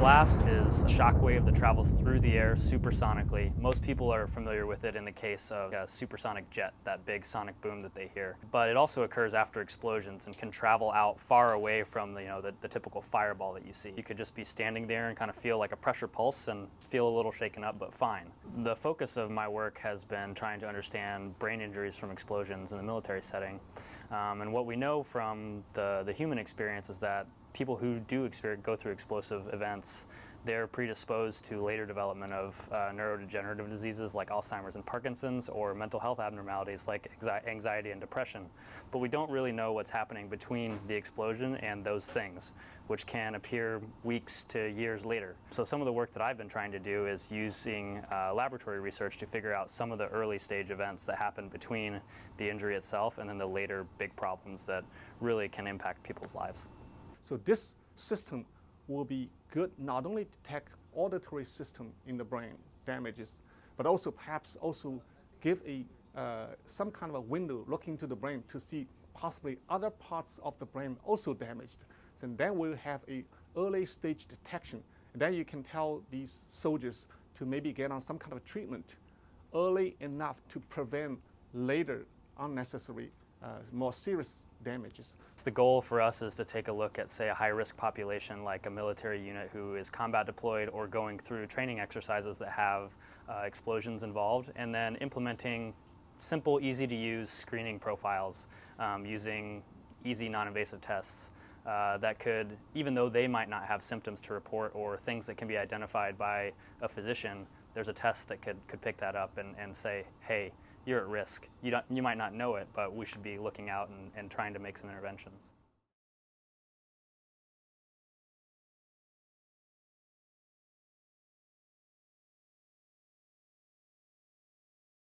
blast is a shock wave that travels through the air supersonically. Most people are familiar with it in the case of a supersonic jet, that big sonic boom that they hear. But it also occurs after explosions and can travel out far away from the, you know, the, the typical fireball that you see. You could just be standing there and kind of feel like a pressure pulse and feel a little shaken up, but fine. The focus of my work has been trying to understand brain injuries from explosions in the military setting. Um, and what we know from the, the human experience is that people who do go through explosive events, they're predisposed to later development of uh, neurodegenerative diseases like Alzheimer's and Parkinson's or mental health abnormalities like anxiety and depression. But we don't really know what's happening between the explosion and those things, which can appear weeks to years later. So some of the work that I've been trying to do is using uh, laboratory research to figure out some of the early stage events that happen between the injury itself and then the later big problems that really can impact people's lives. So this system will be good not only to detect auditory system in the brain damages, but also perhaps also give a uh, some kind of a window looking to the brain to see possibly other parts of the brain also damaged. So then we'll have a early stage detection. And then you can tell these soldiers to maybe get on some kind of treatment early enough to prevent later unnecessary uh, more serious damages. The goal for us is to take a look at, say, a high-risk population like a military unit who is combat deployed or going through training exercises that have uh, explosions involved, and then implementing simple, easy-to-use screening profiles um, using easy, non-invasive tests uh, that could, even though they might not have symptoms to report or things that can be identified by a physician, there's a test that could, could pick that up and, and say, hey, you're at risk. You, don't, you might not know it, but we should be looking out and, and trying to make some interventions.